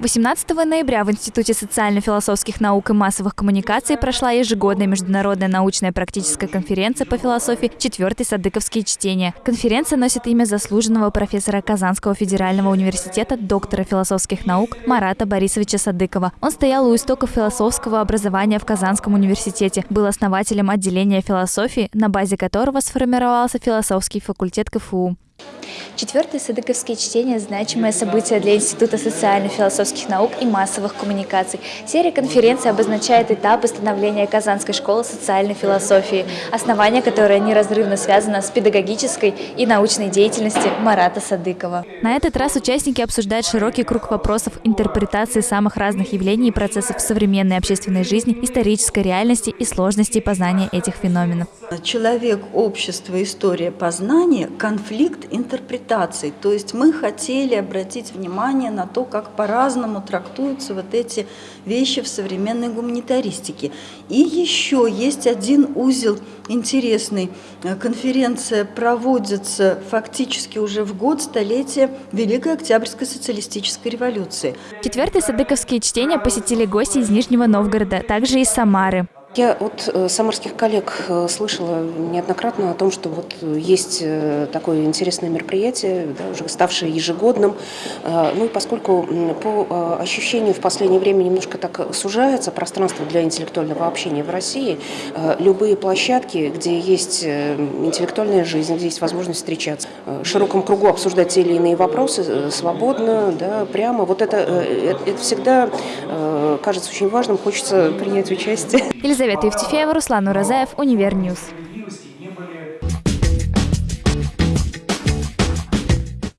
18 ноября в Институте социально-философских наук и массовых коммуникаций прошла ежегодная международная научная практическая конференция по философии «Четвертый Садыковские чтения». Конференция носит имя заслуженного профессора Казанского федерального университета, доктора философских наук Марата Борисовича Садыкова. Он стоял у истоков философского образования в Казанском университете, был основателем отделения философии, на базе которого сформировался философский факультет КФУ. Четвертые садыковские чтения – значимое событие для Института социально-философских наук и массовых коммуникаций. Серия конференций обозначает этапы становления Казанской школы социальной философии, основание которой неразрывно связано с педагогической и научной деятельностью Марата Садыкова. На этот раз участники обсуждают широкий круг вопросов интерпретации самых разных явлений и процессов современной общественной жизни, исторической реальности и сложностей познания этих феноменов. Человек, общество, история познания, конфликт интерпретации интерпретаций. То есть мы хотели обратить внимание на то, как по-разному трактуются вот эти вещи в современной гуманитаристике. И еще есть один узел интересный. Конференция проводится фактически уже в год столетия Великой Октябрьской социалистической революции. Четвертые садыковские чтения посетили гости из Нижнего Новгорода, также из Самары. Я от э, самарских коллег э, слышала неоднократно о том, что вот есть э, такое интересное мероприятие, да, уже ставшее ежегодным. Ну и поскольку по ощущению в последнее время немножко так сужается пространство для интеллектуального общения в России, любые площадки, где есть интеллектуальная жизнь, где есть возможность встречаться, в широком кругу обсуждать те или иные вопросы свободно, да, прямо, вот это, это всегда кажется очень важным, хочется принять участие. Елизавета Евтефеева, Руслан Уразаев, Univer News.